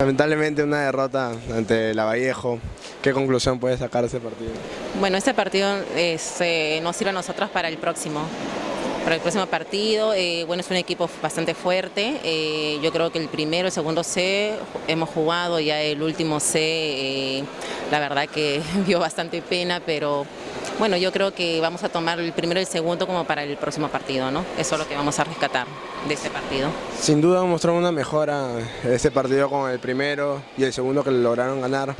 Lamentablemente una derrota ante la Vallejo. ¿Qué conclusión puede sacar ese partido? Bueno, este partido este, nos sirve a nosotros para el próximo. Para el próximo partido, eh, bueno, es un equipo bastante fuerte. eh, yo creo que el primero, el segundo C hemos jugado, ya el último C, eh, la verdad que dio bastante pena, pero bueno, yo creo que vamos a tomar el primero y el segundo como para el próximo partido, ¿no? Eso es lo que vamos a rescatar de este partido. Sin duda mostró una mejora ese partido con el primero y el segundo que lograron ganar.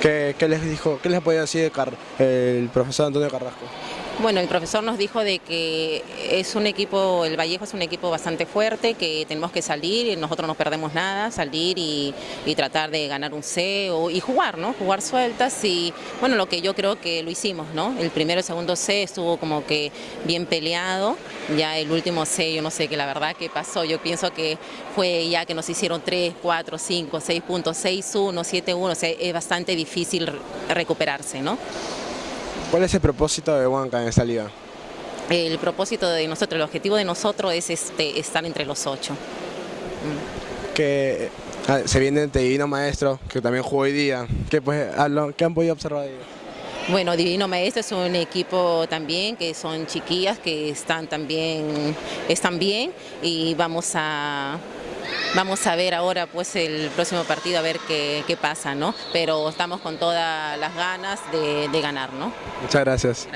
¿Qué, les dijo, qué les podía decir el profesor Antonio Carrasco? Bueno, el profesor nos dijo de que es un equipo, el Vallejo es un equipo bastante fuerte, que tenemos que salir, y nosotros no perdemos nada, salir y, y tratar de ganar un C o- y jugar, ¿no? Jugar sueltas y bueno, lo que yo creo que lo hicimos, ¿no? El primero y segundo C estuvo como que bien peleado, ya el último C yo no sé qué la verdad que pasó, yo pienso que fue ya que nos hicieron 3, 4, 5, 6 puntos, 6, 1, 7, 1, o sea, es bastante difícil re- recuperarse, ¿no? ¿Cuál es el propósito de Huanca en esta liga? El propósito de nosotros, el objetivo de nosotros es este, estar entre los ocho. Que ah, se viene el Divino Maestro, que también jugó hoy día. ¿Qué, pues, ah, qué han podido observar de ellos? Bueno, Divino Maestro es un equipo también que son chiquillas que están también están bien y vamos a vamos a ver ahora pues el próximo partido a ver qué, qué pasa, ¿no? Pero estamos con todas las ganas de, de ganar, ¿no? Muchas gracias.